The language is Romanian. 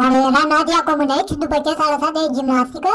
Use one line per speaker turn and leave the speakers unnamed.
Oare era Nadia Comuneci după ce s-a lăsat de gimnastică?